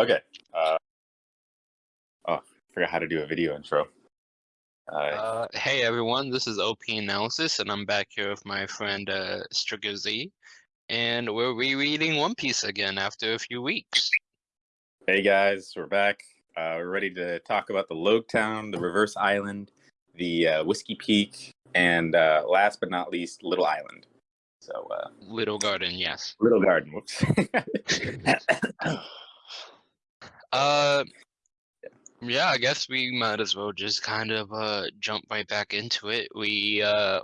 Okay. Uh, oh, I forgot how to do a video intro. Uh, Uh, hey everyone, this is OP Analysis, and I'm back here with my friend uh, Stricker Z, and we're rereading One Piece again after a few weeks. hey guys, we're back. Uh, we're ready to talk about the Log Town, the Reverse Island, the uh, Whiskey Peak, and uh, last but not least, Little Island. So, uh, Little Garden, yes. Little Garden. Whoops. Uh, yeah, I guess we might as well just kind of uh jump right back into it. We uh,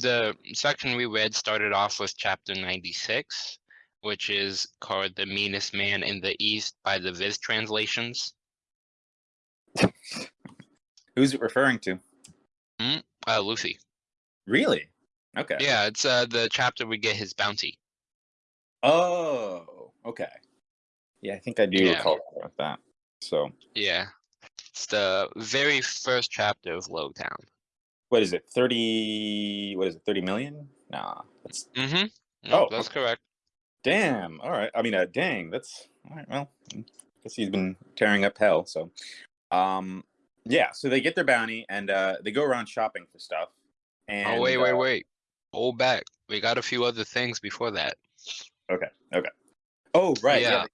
the section we read started off with chapter 96, which is called "The Meanest Man in the East" by the Viz translations. Who's it referring to? Uh, Luffy. Really? Okay. Yeah, it's uh the chapter we get his bounty. Oh, okay. Yeah, I think I do Yeah. recall about that. So, Yeah. It's the very first chapter of Logtown. what is it? 30, what is it? 30 million? Nah, that's Mm-hmm. Oh, that's okay. correct. damn. All right. I mean, uh, dang, that's all right. Well, I guess he's been tearing up hell. So, um, yeah, so they get their bounty and uh, they go around shopping for stuff. And, oh wait, wait, uh, wait. Hold back. We got a few other things before that. Okay. Okay. Oh, right. Yeah. Yeah.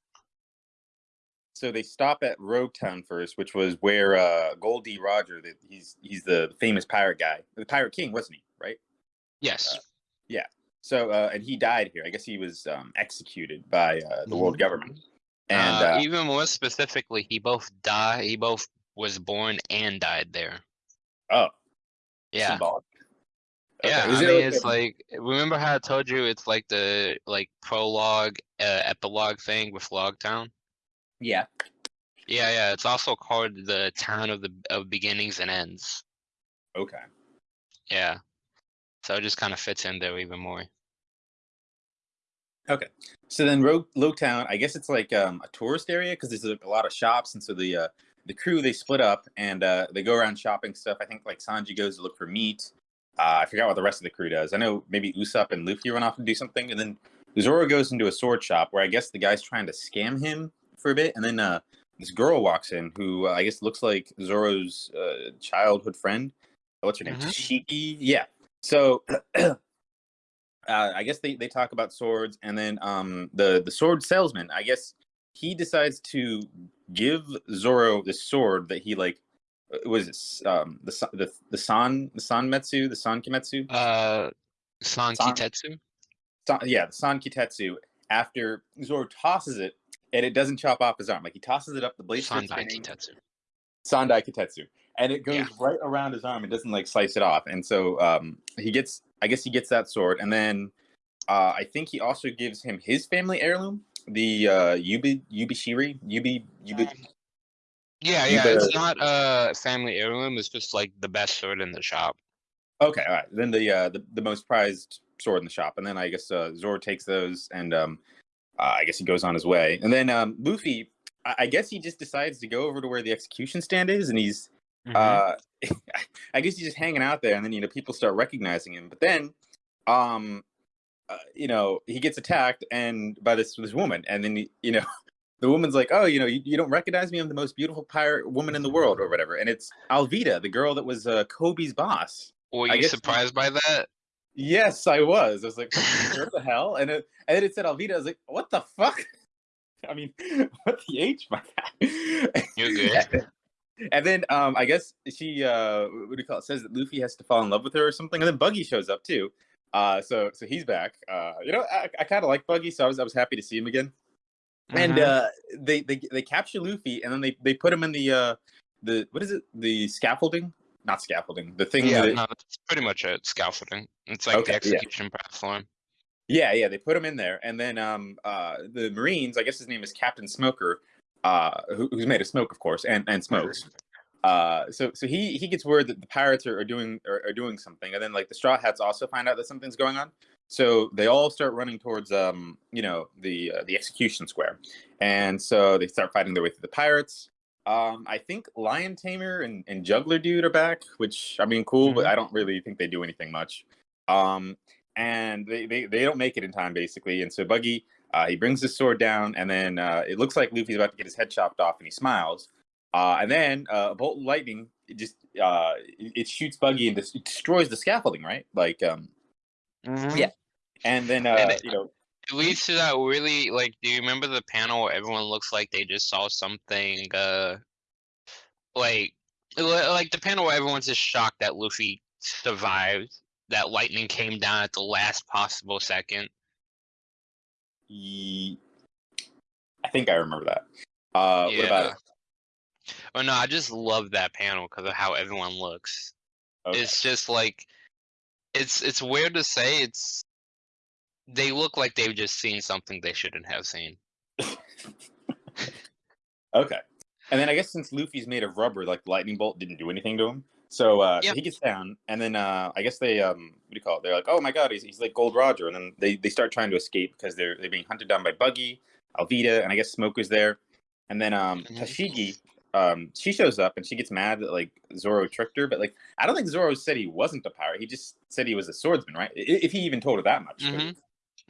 So they stop at Rogue Town first, which was where uh, Gol D. Roger, that he's he's the famous pirate guy, the pirate king, wasn't he? Right. Yes. Yeah. So uh, and he died here. I guess he was um, executed by uh, the world government. And uh, uh, even more specifically, he both died. He both was born and died there. oh, Yeah. symbolic. Yeah, is I mean, like it's like remember how I told you it's like the like prologue, uh, epilogue thing with Logtown. Yeah. Yeah, yeah. It's also called the town of the of beginnings and ends. Okay. Yeah. So it just kind of fits in there even more. Okay. So then Rogue Low Town, I guess it's like um, a tourist area because there's a, a lot of shops, and so the uh, the crew they split up and uh, they go around shopping stuff. I think like Sanji goes to look for meat. Uh, I forgot what the rest of the crew does. I know maybe Usopp and Luffy run off and do something, and then Zoro goes into a sword shop where I guess the guy's trying to scam him for a bit, and then uh, this girl walks in who uh, I guess looks like Zoro's uh, childhood friend. What's her name? Mhm. Shiki. Yeah. So uh, I guess they, they talk about swords, and then um, the the sword salesman. I guess he decides to give Zoro the sword that he like. uh, Was it um, the the the san the sanmetsu the san kimetsu? Uh, San San- Kitetsu. San, yeah, the san kitetsu. After Zoro tosses it, and it doesn't chop off his arm. Like he tosses it up, the blade Sandai spinning. Kitetsu. Sandai Kitetsu. And it goes Yeah. right around his arm. It doesn't like slice it off. And so um, he gets, I guess he gets that sword. And then uh, I think he also gives him his family heirloom, the uh, Yubi, Yubishiri, Yubi, Yubi. Yeah, You yeah. It's not a family heirloom. It's just like the best sword in the shop. Okay, all right. Then the, uh, the the most prized sword in the shop. And then I guess uh, Zoro takes those and um, uh, I guess he goes on his way. And then um, Luffy, I, I guess he just decides to go over to where the execution stand is and he's Mhm. uh i guess he's just hanging out there and then you know people start recognizing him but then um uh, you know he gets attacked and by this this woman and then he- you know the woman's like oh you know you, you don't recognize me i'm the most beautiful pirate woman in the world or whatever and it's Alvida the girl that was uh, Koby's boss Were I you guess- surprised by that? Yes i was i was like what the hell and it, and then it said Alvida i was like what the fuck i mean what the h my god You're good. And then um, I guess she uh, what do you call it? Says that Luffy has to fall in love with her or something. And then Buggy shows up too. Uh, so so he's back. Uh, you know, I, I kind of like Buggy, so I was I was happy to see him again. And Mhm. uh, they they they capture Luffy, and then they they put him in the uh, the what is it? The scaffolding? Not scaffolding. The thing. yeah, that, no, it's pretty much a scaffolding. It's like Okay, the yeah. execution platform. Yeah, yeah, they put him in there, and then um, uh, the Marines, I guess his name is Captain Smoker, uh, who, who's made of smoke, of course, and and smokes. Uh, so so he he gets word that the pirates are, are doing are, are doing something, and then like the Straw Hats also find out that something's going on. So they all start running towards um, you know, the uh, the execution square, and so they start fighting their way through the pirates. Um, I think Lion Tamer and, and Juggler Dude are back, which I mean, cool, but I don't really think they do anything much. Um, and they, they, they don't make it in time basically. And so Buggy Uh, he brings his sword down, and then uh, it looks like Luffy's about to get his head chopped off, and he smiles. Uh, and then uh, a bolt of lightning it just uh, it, it shoots Buggy and des- destroys the scaffolding, right? Like, um, Mhm. Yeah. and then uh, And it- you know, It leads to that really like. Do you remember the panel where everyone looks like they just saw something? Uh, like, like the panel where everyone's just shocked that Luffy survived. That lightning came down at the last possible second. I think I remember that. Uh, What about it? Oh no, I just love that panel because of how everyone looks. Okay. It's just like, it's it's weird to say. It's they look like they've just seen something they shouldn't have seen. Okay. And then I guess since Luffy's made of rubber, like lightning bolt didn't do anything to him. So uh, Yep. he gets down, and then uh, I guess they um, what do you call it? They're like, "Oh my god, he's, he's like Gold Roger," and then they, they start trying to escape because they're they're being hunted down by Buggy, Alvida, and I guess Smoke is there. And then um. Tashigi, um, she shows up and she gets mad that like Zoro tricked her, but like I don't think Zoro said he wasn't a pirate. He just said he was a swordsman, right? If he even told her that much. Mhm.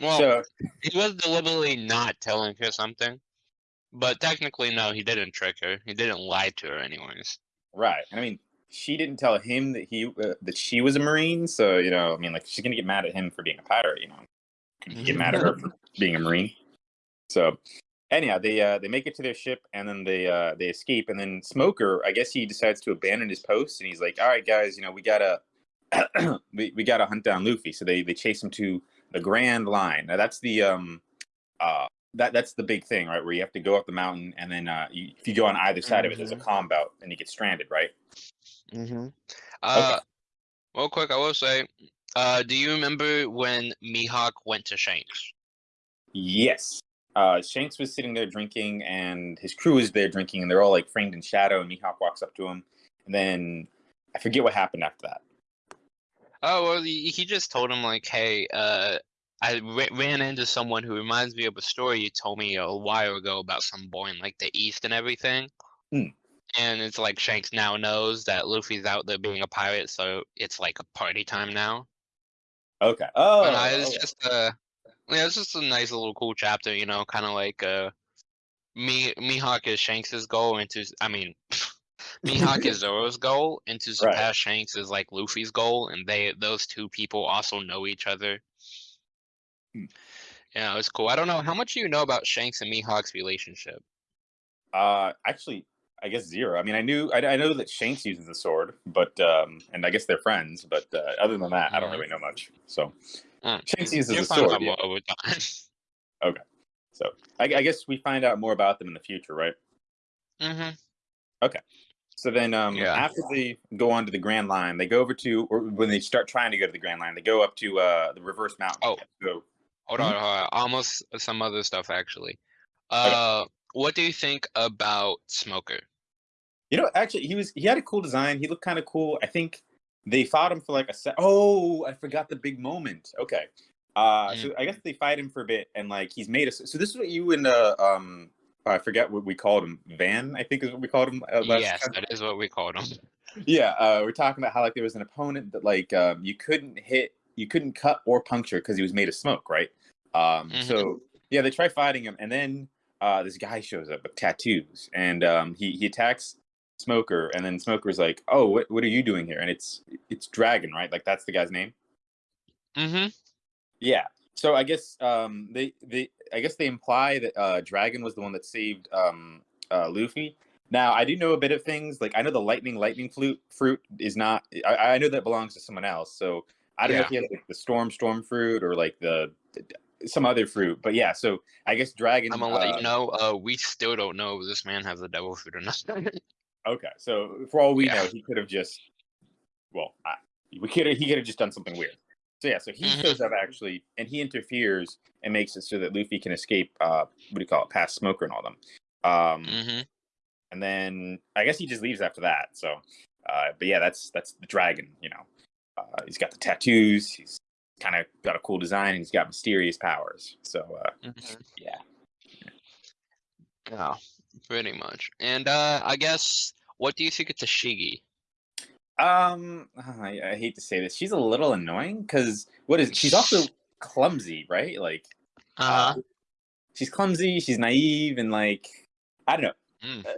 Well, So he was deliberately not telling her something, but technically, no, he didn't trick her. He didn't lie to her, anyways. Right. I mean, she didn't tell him that he uh, that she was a marine. So you know, I mean, like she's gonna get mad at him for being a pirate. You know, get mad at her for being a marine. So anyhow, they uh, they make it to their ship and then they uh, they escape. And then Smoker, I guess he decides to abandon his post and he's like, "All right, guys, you know, we gotta we, we gotta hunt down Luffy." So they they chase him to the Grand Line. Now that's the um uh that that's the big thing, right? Where you have to go up the mountain and then uh, you, if you go on either side of it, there's a calm belt and you get stranded, right? Mm-hmm. Uh, real quick, I will say, uh, do you remember when Mihawk went to Shanks? Yes. Uh, Shanks was sitting there drinking, and his crew is there drinking, and they're all like framed in shadow. And Mihawk walks up to him, and then I forget what happened after that. Oh, well, he, he just told him like, "Hey, uh, I ran into someone who reminds me of a story you told me a while ago about some boy in like the East and everything." Hmm. And it's like Shanks now knows that Luffy's out there being a pirate, so it's like a party time now. Okay. Oh, But no, it's okay. just uh yeah, it's just a nice little cool chapter, you know, kind of like uh me Mihawk is Shanks's goal into. I mean Mihawk is Zoro's goal and to surpass Shanks is like Luffy's goal and they those two people also know each other. Hmm. Yeah, it's cool. I don't know how much you know about Shanks and Mihawk's relationship. uh, actually, I guess zero. I mean, I knew, I, I know that Shanks uses the sword, but um, and I guess they're friends. But uh, other than that, I don't Mhm. really know much. So Mm. Shanks uses the sword. yeah. time. So I, I guess we find out more about them in the future, right? hmm So then, um, Yeah. after they go on to the Grand Line, they go over to, or when they start trying to go to the Grand Line, they go up to uh, the Reverse Mountain. Oh. Go, Hold Mhm. on, hold on. Almost some other stuff actually. Uh, what do you think about Smoker? you know, actually, he was he had a cool design. He looked kind of cool. I think they fought him for like a set. Oh, I forgot the big moment. Okay, uh, so I guess they fight him for a bit, and like he's made us. So this is what you and uh, um, I forget what we called him. Van, I think is what we called him. Uh, last yes, time. that is what we called him. Yeah, uh, we're talking about how like there was an opponent that like um, you couldn't hit, you couldn't cut or puncture because he was made of smoke, right? Um, Mhm. So yeah, they try fighting him, and then uh, this guy shows up with tattoos, and um, he he attacks Smoker, and then Smoker's like, "Oh, what what are you doing here?" And it's it's Dragon, right? Like that's the guy's name. Mm-hmm. Yeah. So I guess um, they they I guess they imply that uh, Dragon was the one that saved um, uh, Luffy. Now I do know a bit of things. Like I know the lightning lightning flute fruit is not. I, I know that belongs to someone else. So I don't know if he has like the storm storm fruit or like the, some other fruit. But yeah. So I guess Dragon. I'm gonna let uh, you know. Uh, we still don't know if this man has the devil fruit or not. Okay. So for all we Yeah. know, he could have just. Well, I, we could he could have just done something weird. So yeah, so he Mhm. shows up actually, and he interferes and makes it so that Luffy can escape. Uh, what do you call it? Past Smoker and all them. Um, mm-hmm. and then I guess he just leaves after that. So, uh, but yeah, that's that's the dragon. You know, uh, he's got the tattoos. He's kind of got a cool design. And he's got mysterious powers. So uh, mm-hmm. yeah, Yeah, pretty much. And uh, I guess what do you think of Tashigi? Um, I, I hate to say this, she's a little annoying because what is she's also clumsy, right? Like, Uh-huh. uh, she's clumsy, she's naive, and like I don't know. Mm. Uh,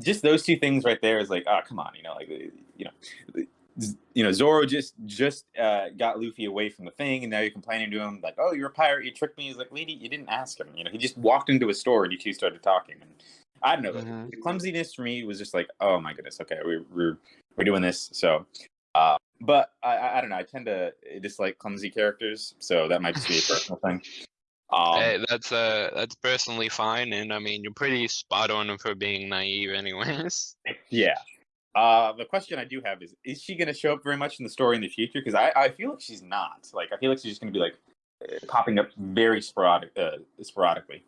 just those two things right there is like, oh come on, you know, like you know, you know, Zoro just just uh, got Luffy away from the thing, and now you're complaining to him like, "Oh, you're a pirate. You tricked me." He's like, "Lady, you didn't ask him." You know, he just walked into a store and you two started talking. And I don't know. Mhm. The clumsiness for me was just like, "Oh my goodness, okay, we're we're, we're doing this." So, uh, but I, I I don't know. I tend to dislike clumsy characters, so that might just be a personal thing. Um, Hey, that's uh that's personally fine, and I mean you're pretty spot on for being naive, anyways. Yeah. Uh, the question I do have is: Is she going to show up very much in the story in the future? Because I, I feel like she's not. Like, I feel like she's just going to be like uh, popping up very sporadic, uh, sporadically.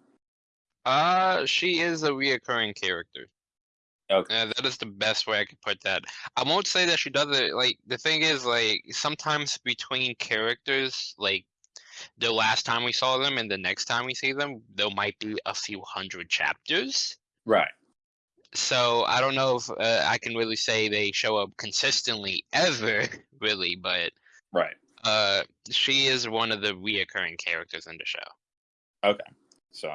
Uh, she is a reoccurring character. Okay. Yeah, that is the best way I could put that. I won't say that she does it. Like the thing is, like sometimes between characters, like the last time we saw them and the next time we see them, there might be a few hundred chapters. Right. So I don't know if uh, I can really say they show up consistently ever, really, but Right. uh, she is one of the reoccurring characters in the show. Okay, so,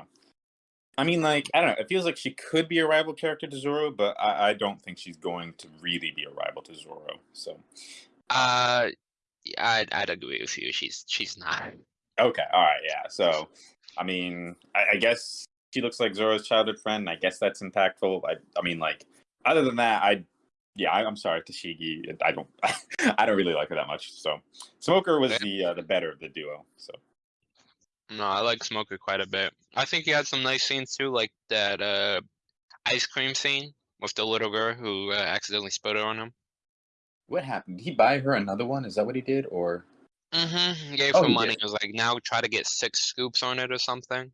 I mean, like, I don't know. It feels like she could be a rival character to Zoro, but I, I don't think she's going to really be a rival to Zoro. So, Uh, I'd, I'd agree with you. She's she's not. okay. All right. Yeah. So, I mean, I, I guess she looks like Zoro's childhood friend. I guess that's impactful. I, I mean, like, other than that, I, yeah, I, I'm sorry, Tashigi. I don't, I don't really like her that much. So, Smoker was the uh, the better of the duo. So, No, I like Smoker quite a bit. I think he had some nice scenes too, like that uh ice cream scene with the little girl who uh, accidentally spilled it on him. what happened? Did he buy her another one? Is that what he did, or? Mm-hmm. He gave Oh, her he money. did. It was like now try to get six scoops on it or something.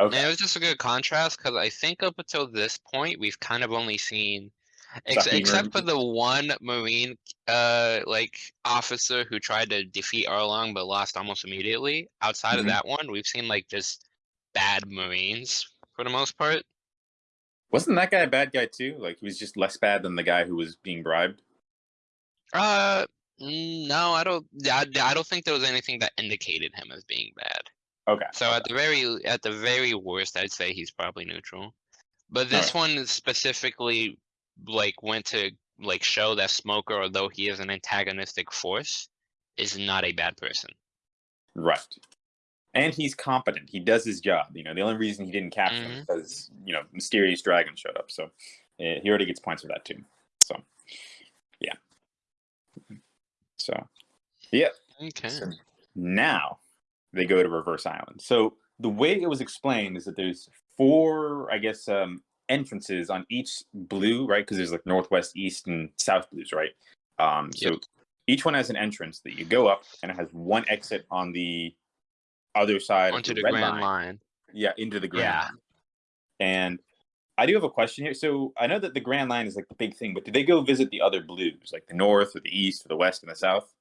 Okay. And it was just a good contrast because I think up until this point we've kind of only seen, ex- except for the one Marine uh like officer who tried to defeat Arlong but lost almost immediately. Outside Mhm. of that one, we've seen like just bad Marines for the most part. Wasn't that guy a bad guy too? Like he was just less bad than the guy who was being bribed. Uh, no, I don't. I, I don't think there was anything that indicated him as being bad. Okay. So at the very at the very worst, I'd say he's probably neutral. But this one is specifically like went to like show that Smoker, although he is an antagonistic force, is not a bad person. Right. And he's competent. He does his job. You know, the only reason he didn't capture him is because, you know, mysterious dragon showed up. So uh, he already gets points for that too. So, yeah. So, yeah. Okay. So now they go to Reverse Island. So the way it was explained is that there's four, I guess, um, entrances on each blue, right? Because there's like northwest, east, and south blues, right? Um, so Yep. each one has an entrance that you go up, and it has one exit on the other side Onto of the the, red Grand line. Line. Yeah, into the Grand Yeah. Line. And I do have a question here. So I know that the Grand Line is like the big thing, but did they go visit the other blues, like the north or the east or the west and the south?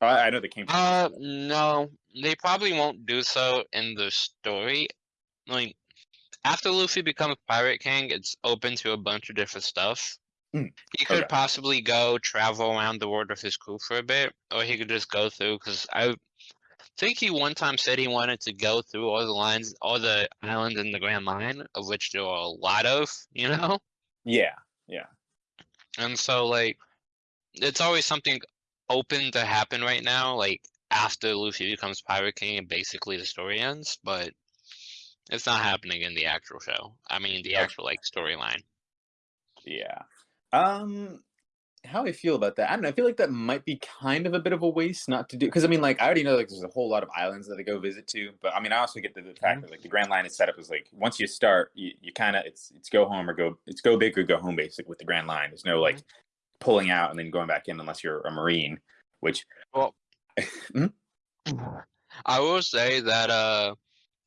I, I know they came. From Uh, no, they probably won't do so in the story. Like, after Luffy becomes Pirate King, it's open to a bunch of different stuff. Mm, He could okay. possibly go travel around the world with his crew for a bit, or he could just go through. Because I think he one time said he wanted to go through all the lines, all the islands in the Grand Line, of which there are a lot of, you know. yeah, yeah. And so, like, it's always something open to happen right now, like after Luffy becomes Pirate King and basically the story ends, but it's not happening in the actual show. I mean, the actual like storyline. Yeah. Um how I feel about that. I don't know. I feel like that might be kind of a bit of a waste not to do because I mean like I already know like there's a whole lot of islands that I go visit to, but I mean I also get the, the fact that like the Grand Line is set up as like once you start, you, you kinda it's it's go home or go it's go big or go home basic with the Grand Line. There's no like pulling out and then going back in unless you're a Marine, which Well, Hmm? I will say that uh,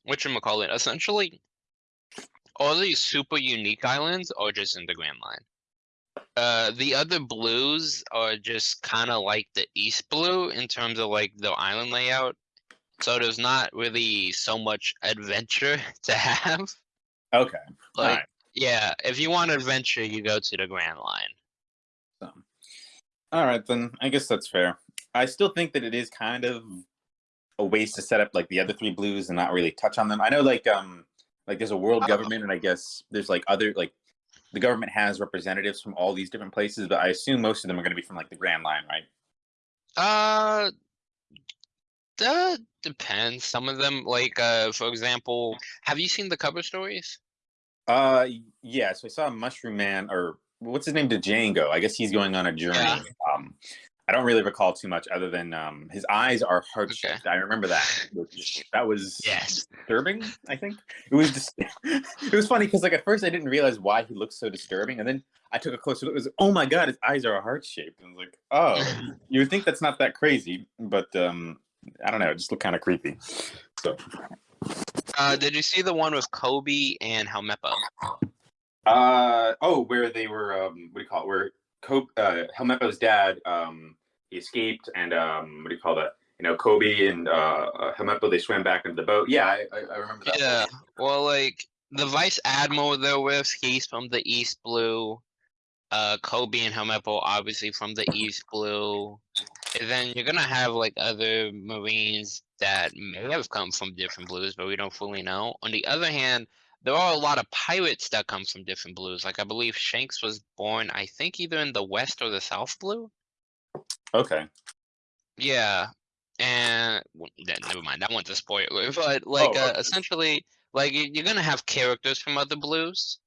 you call it, essentially, all these super unique islands are just in the Grand Line. Uh, the other blues are just kind of like the East Blue in terms of like the island layout. So there's not really so much adventure to have. okay. Like, Alright. yeah, if you want adventure, you go to the Grand Line. So, all right, then I guess that's fair. I still think that it is kind of a ways to set up like the other three blues and not really touch on them. I know like um like there's a world Oh. government and I guess there's like other like the government has representatives from all these different places, but I assume most of them are going to be from like the Grand Line, right? Uh, that depends. Some of them, like, uh, for example, have you seen the cover stories? Uh, yeah. So I saw a Mushroom Man, or what's his name, Django. I guess he's going on a journey. Yeah. Um, I don't really recall too much other than um, his eyes are heart Okay. shaped. I remember that. That was Yes. disturbing. I think it was just. it was funny because like at first I didn't realize why he looked so disturbing, and then I took a closer look. It was oh my god, his eyes are heart shaped. And I was like, oh, you would think that's not that crazy, but um, I don't know. It just looked kind of creepy. So. Uh, did you see the one with Koby and Helmeppo? Uh oh, where they were um what do you call it? Where Koby, uh, Helmeppo's dad um he escaped and um what do you call that? You know, Koby and uh, uh Helmeppo they swam back into the boat. Yeah, I, I, I remember that. Yeah. Well, like the vice admiral they're with, he's from the East Blue. Uh, Koby and Helmeppo obviously from the East Blue. And then you're gonna have like other Marines that may have come from different blues, but we don't fully know. On the other hand, there are a lot of pirates that come from different blues. Like I believe Shanks was born, I think, either in the West or the South Blue. Okay. Yeah, and w- then never mind. That one's a spoiler, but like Oh, uh, okay. essentially, like you- you're gonna have characters from other blues,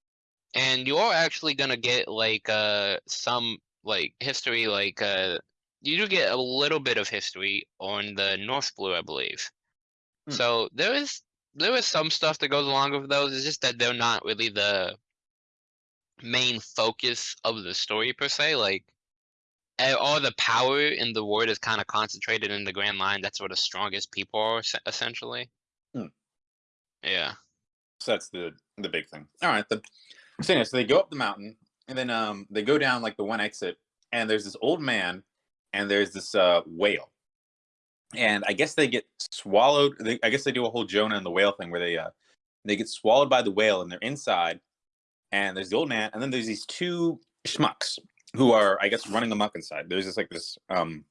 and you're actually gonna get like uh some like history. Like uh, you do get a little bit of history on the North Blue, I believe. Hmm. So there is there is some stuff that goes along with those. It's just that they're not really the main focus of the story per se. Like all the power in the world is kind of concentrated in the Grand Line. That's where the strongest people are, essentially. Hmm. Yeah. So that's the the big thing. All right, then. So anyway, so they go up the mountain and then um they go down like the one exit and there's this old man and there's this uh whale. And I guess they get swallowed. They, I guess they do a whole Jonah and the whale thing where they uh they get swallowed by the whale and they're inside. And there's the old man and then there's these two schmucks who are I guess running amok inside. There's this like this um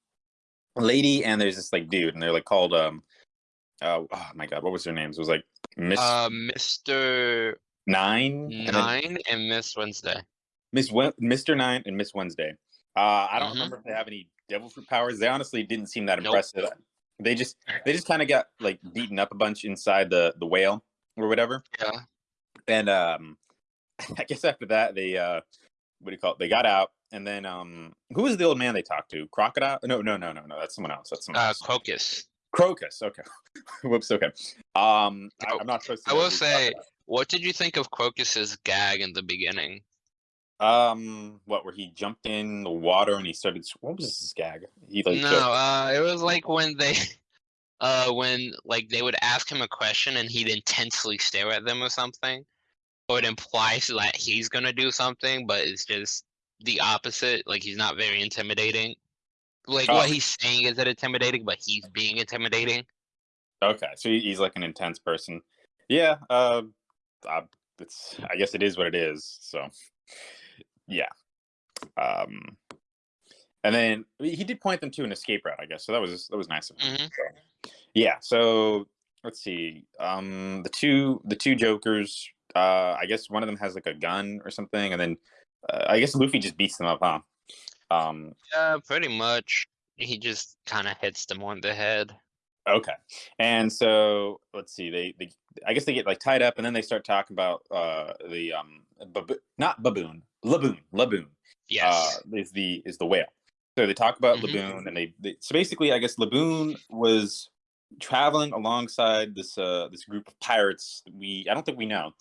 lady and there's this like dude and they're like called um uh, oh my god what was their names? It was like Miss Uh, Mr. Nine, and then Nine and Miss Wednesday. Miss Wen- Mr. Nine, and Miss Wednesday. Uh, I don't Mhm. remember if they have any devil fruit powers. They honestly didn't seem that Nope. They just they just kind of got like beaten up a bunch inside the the whale or whatever. Yeah. And um, I guess after that they uh, what do you call it? They got out, and then um, who was the old man they talked to? Crocodile? No, no, no, no, no. That's someone else. That's someone Uh, else. Crocus. Crocus. Okay. Whoops. Okay. Um, I, Oh, I'm not supposed to. I will say, Crocodile- what did you think of Crocus's gag in the beginning? Um, what? Where he jumped in the water and he started. What was his gag? He like. No, uh, it was like when they, uh, when like they would ask him a question and he'd intensely stare at them or something, or it implies that he's gonna do something, but it's just the opposite. Like he's not very intimidating. Like Oh. what he's saying isn't intimidating, but he's being intimidating. Okay, so he's like an intense person. Yeah, uh, uh, it's I guess it is what it is. So, yeah. Um, and then he did point them to an escape route, I guess. So that was that was nice of him. Mhm. So, yeah. So let's see. Um, the two the two Jokers. Uh, I guess one of them has like a gun or something, and then uh, I guess Luffy just beats them up, huh? Um, Yeah, pretty much. He just kind of hits them on the head. Okay. And so let's see. They, they I guess they get like tied up, and then they start talking about uh the um bab- not baboon, laboon, laboon. Yes. Uh, is the is the whale. So they talk about Mhm. laboon, and they, they so basically, I guess laboon was traveling alongside this uh this group of pirates. that We I don't think we know.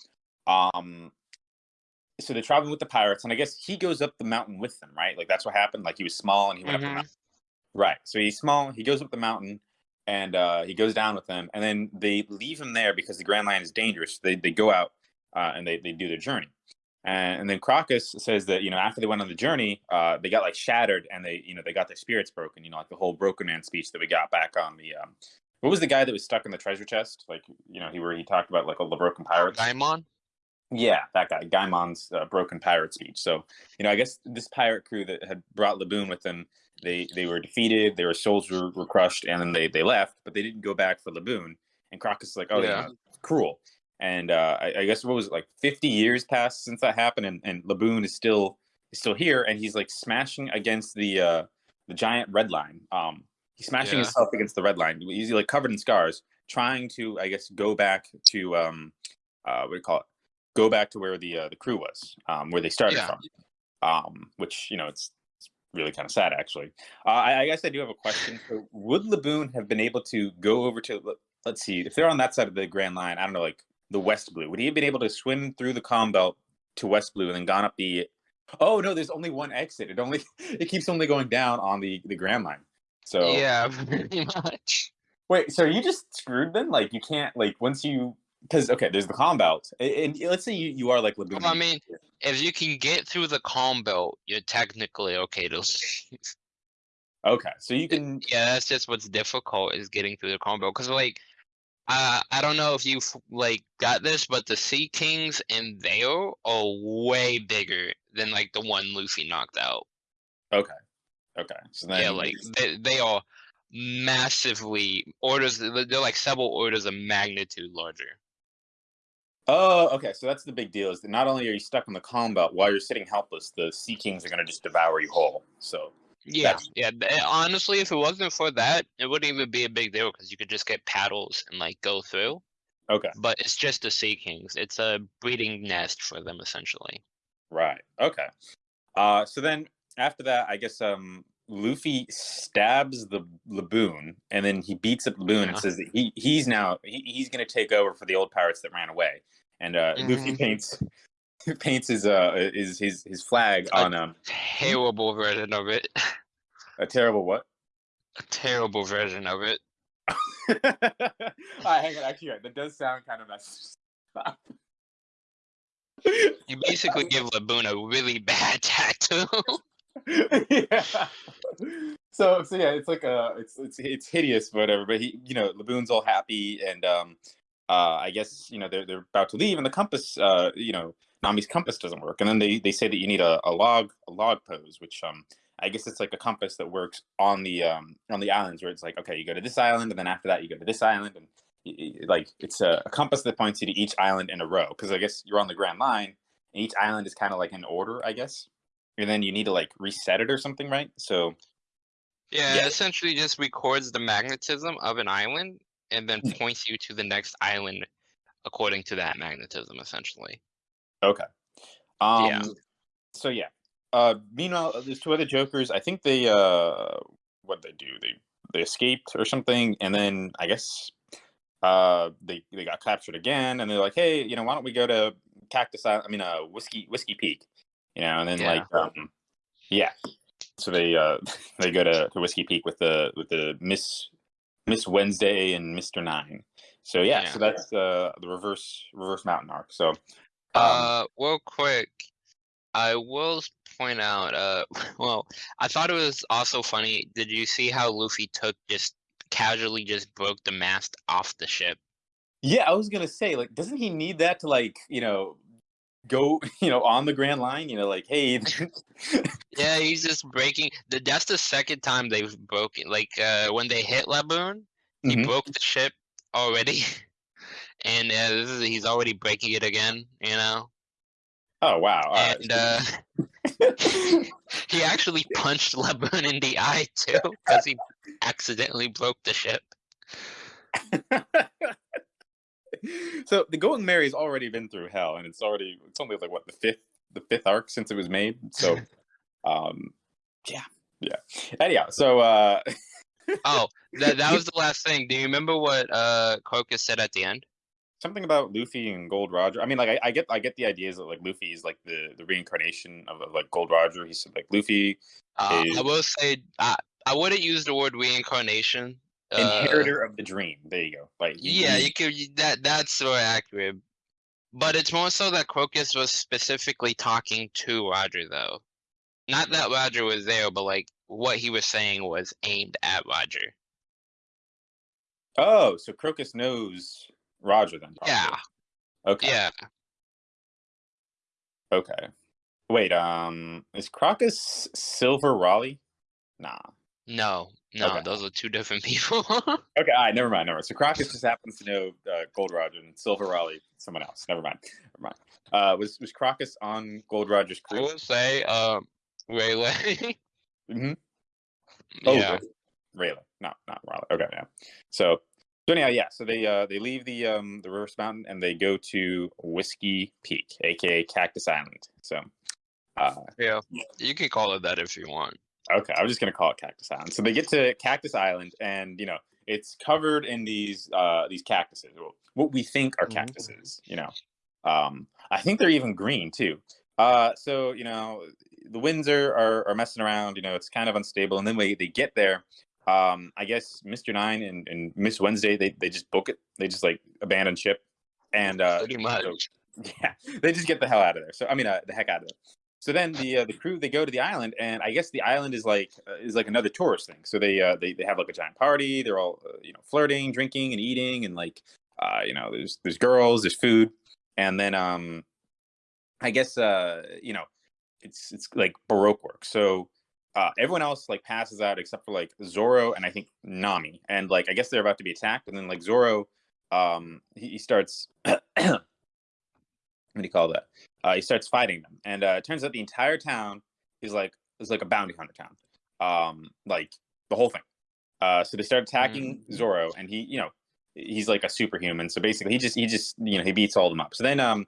Um. So they're traveling with the pirates, and I guess he goes up the mountain with them, right? Like that's what happened. Like he was small, and he went up the Mhm. mountain. Right. So he's small. He goes up the mountain, and uh, he goes down with them, and then they leave him there because the Grand Line is dangerous. They they go out uh, and they they do their journey, and, and then Crocus says that you know after they went on the journey, uh, they got like shattered, and they you know they got their spirits broken. You know, like the whole Broken Man speech that we got back on the. Um, what was the guy that was stuck in the treasure chest? Like you know, he where he talked about like all the broken pirates. Daimon? Yeah, that guy, Gaimon's uh, broken pirate speech. So, you know, I guess this pirate crew that had brought Laboon with them, they they were defeated, their souls were, were crushed, and then they they left, but they didn't go back for Laboon. And Crocus is like, oh yeah, Yeah. cruel. And uh, I, I guess what was it, like 50 years passed since that happened, and, and Laboon is still is still here, and he's like smashing against the uh, the giant red line. Um, he's smashing Yeah. himself against the red line. He's like covered in scars, trying to, I guess, go back to um, uh, what do you call it? Go back to where the uh, the crew was, um, where they started Yeah. from. Um, which you know, it's, it's really kind of sad, actually. Uh, I, I guess I do have a question. So would Laboon have been able to go over to? let- Let's see, if they're on that side of the Grand Line, I don't know, like the West Blue. Would he have been able to swim through the calm belt to West Blue and then gone up the? Oh no, there's only one exit. It only it keeps only going down on the the Grand Line. So Yeah, pretty much. Wait, so you just screwed then? Like you can't like once you because okay, there's the calm belt, a- and, let's say you, you are like I mean, if you can get through the calm belt, you're technically okay to okay, so you can. Yeah, that's just what's difficult is getting through the calm belt. Cause like, uh, I don't know if you have like got this, but the Sea Kings in there are way bigger than like the one Luffy knocked out. Okay, okay. So then yeah, like they they are massively orders. They're like several orders of magnitude larger. Oh, okay. So that's the big deal is that not only are you stuck in the calm belt while you're sitting helpless, the Sea Kings are gonna just devour you whole. So Yeah, That's- yeah. Honestly, if it wasn't for that, it wouldn't even be a big deal because you could just get paddles and like go through. okay, But it's just the Sea Kings. It's a breeding nest for them essentially. right, okay. Uh, so then after that, I guess um Luffy stabs the Laboon, and then he beats up Laboon and says that he he's now he, he's gonna take over for the old pirates that ran away. And uh, Luffy Mhm. paints paints his uh his his his flag Uh, on um Terrible version of it. a terrible what? a terrible version of it. Ah, hang on, actually, right, that does sound kind of messed up. You basically give Laboon a really bad tattoo. yeah. So so yeah, it's like uh it's it's it's hideous, whatever. But he, you know, Laboon's all happy, and um, uh, I guess you know they're they're about to leave, and the compass, uh, you know, Nami's compass doesn't work, and then they they say that you need a, a log a log pose, which um. I guess it's like a compass that works on the um on the islands where it's like okay you go to this island and then after that you go to this island and like it's a, a compass that points you to each island in a row because I guess you're on the Grand Line and each island is kind of like in order I guess and then you need to like reset it or something, right? So yeah, Yeah. it essentially just records the magnetism of an island and then points you to the next island according to that magnetism essentially. Okay, um, Yeah. So yeah. Uh, meanwhile, uh, there's two other Jokers. I think they uh, what they do? They they escaped or something, and then I guess uh they they got captured again, and they're like, hey, you know, why don't we go to Cactus Island? I mean, uh, Whiskey Whiskey Peak, you know, and then Yeah. like um, yeah. So they uh they go to, to Whiskey Peak with the with the Miss Miss Wednesday and Mister Nine. So yeah, so that's uh the reverse reverse mountain arc. So Uh, real quick, I will point out. Uh, well, I thought it was also funny. Did you see how Luffy took just casually just broke the mast off the ship? Yeah, I was gonna say, like, doesn't he need that to like, you know, go, you know, on the Grand Line? You know, like, hey, Yeah, he's just breaking. The, that's the second time they've broken. Like uh, when they hit Laboon, he Mhm. broke the ship already, and uh, this is, he's already breaking it again. You know, oh wow, all right. and uh, he actually punched Laboon in the eye too because he accidentally broke the ship. so the Going Merry's already been through hell, and it's already it's only like what the fifth the fifth arc since it was made. So, um, yeah, yeah. Anyhow, so uh, Oh, that that was the last thing. Do you remember what uh Crocus said at the end? Something about Luffy and Gold Roger. I mean, like I, I get I get the ideas that like Luffy is like the the reincarnation of, of like Gold Roger. He said like Luffy Uh, I will say I I wouldn't use the word reincarnation. Uh, inheritor of the dream. There you go. Like Yeah, he- you could that that's more accurate. But it's more so that Crocus was specifically talking to Roger though. Not that Roger was there, but like what he was saying was aimed at Roger. Oh, so Crocus knows Roger then? Probably. Yeah, Okay. yeah. Okay. Wait, um, is Crocus Silver Raleigh? Nah. No, no, Okay. those are two different people. Okay, all right, never mind, never mind. So Crocus just happens to know uh, Gold Roger and Silver Raleigh, someone else. Never mind, never mind. Uh, was was Crocus on Gold Roger's crew? I would say, um, Rayleigh. Mm-hmm. Oh, yeah. Rayleigh, not not Raleigh. Okay, yeah. So, so anyhow, yeah. So they uh they leave the um the Reverse Mountain and they go to Whiskey Peak, aka Cactus Island. So, uh, Yeah, you can call it that if you want. Okay, I'm just gonna call it Cactus Island. So they get to Cactus Island, and you know it's covered in these uh these cactuses, well, what we think are Mhm. cactuses. You know, um, I think they're even green too. Uh, so you know the winds are, are are messing around. You know, it's kind of unstable, and then they they get there. Um, I guess Mr. Nine and, and Miss Wednesday they they just book it. They just like abandon ship, and uh, Pretty much. so- yeah, they just get the hell out of there. So I mean, uh, the heck out of there. So then the uh, the crew they go to the island, and I guess the island is like uh, is like another tourist thing. So they uh, they they have like a giant party. They're all uh, you know flirting, drinking, and eating, and like uh, you know there's there's girls, there's food, and then um, I guess uh you know it's it's like baroque work. So uh, everyone else like passes out except for like Zoro and I think Nami, and like I guess they're about to be attacked, and then like Zoro um he, he starts what do you call that? Uh, he starts fighting them, and uh, it turns out the entire town is like is like a bounty hunter town, um, like the whole thing. Uh, so they start attacking Zoro, and he, you know, he's like a superhuman. So basically, he just he just you know he beats all of them up. So then um,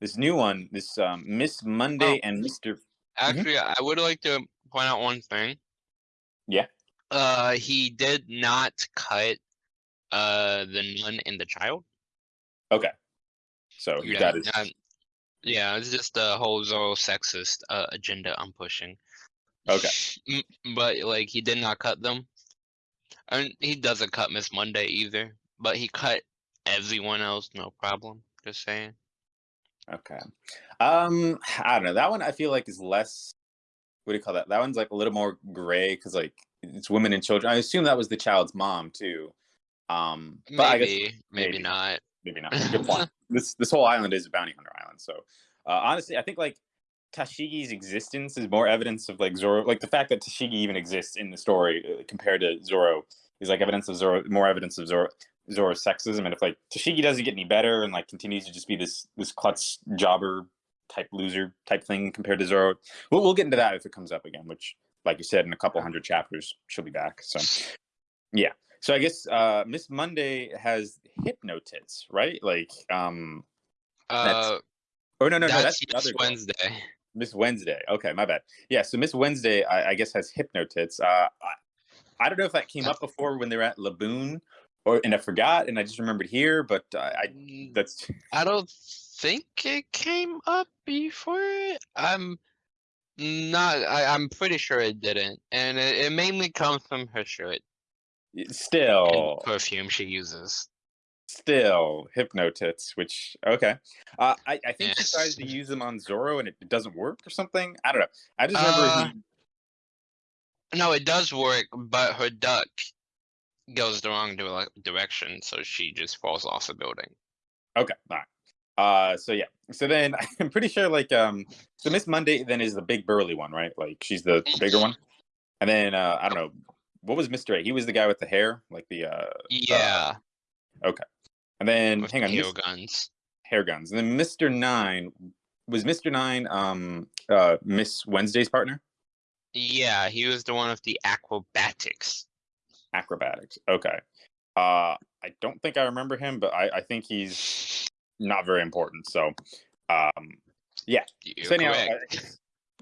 this new one, this um, Miss Monday Oh. and Mister. Actually, I would like to point out one thing. Yeah. Uh, he did not cut uh the nun and the child. Okay, so he Yeah, got his. not- yeah, it's just the whole Zoro sexist uh, agenda I'm pushing. Okay. But like he did not cut them. And he doesn't cut Miss Monday either. But he cut everyone else, no problem. Just saying. Okay. Um, I don't know. That one I feel like is less. What do you call that? That one's like a little more gray because like it's women and children. I assume that was the child's mom too. Um, but I guess Maybe, maybe, maybe. not. maybe not. Good point. this this whole island is a bounty hunter island. So uh, honestly, I think like Tashigi's existence is more evidence of like Zoro. Like the fact that Tashigi even exists in the story uh, compared to Zoro is like evidence of Zoro. More evidence of Zoro. Zoro's sexism, and if like Tashigi doesn't get any better and like continues to just be this this klutz jobber type loser type thing compared to Zoro, we'll we'll get into that if it comes up again. Which, like you said, in a couple hundred chapters, she'll be back. So, yeah. So I guess uh, Miss Monday has hypnotits, right? Like, um, Uh, oh no, no, no, that's, that's Miss other. Wednesday. Miss Wednesday. Okay, my bad. Yeah, so Miss Wednesday, I, I guess, has hypnotits. Uh, I, I don't know if that came up before when they were at Laboon, or and I forgot, and I just remembered here. But uh, I Mm, that's I don't think it came up before. I'm not. I, I'm pretty sure it didn't, and it, it mainly comes from her shirt and still perfume she uses. still hypnotits. Which okay, uh, I I think she tries to use them on Zoro and it, it doesn't work or something. I don't know. I just remember Uh, he, No, it does work, but her duck goes the wrong direction, so she just falls off a building. Okay, all right. Uh, so yeah, so then I'm pretty sure like um, so Miss Monday then is the big burly one, right? Like she's the bigger one, and then uh, I don't know what was Mister Eight. He was the guy with the hair, like the uh, Yeah, Okay. and then with hang on, hair guns. hair guns, and then Mister Nine was Mister Nine um uh Miss Wednesday's partner, Yeah, he was the one with the acrobatics. acrobatics. Okay, uh, I don't think I remember him, but I I think he's not very important. So, um, You're So anyhow, uh,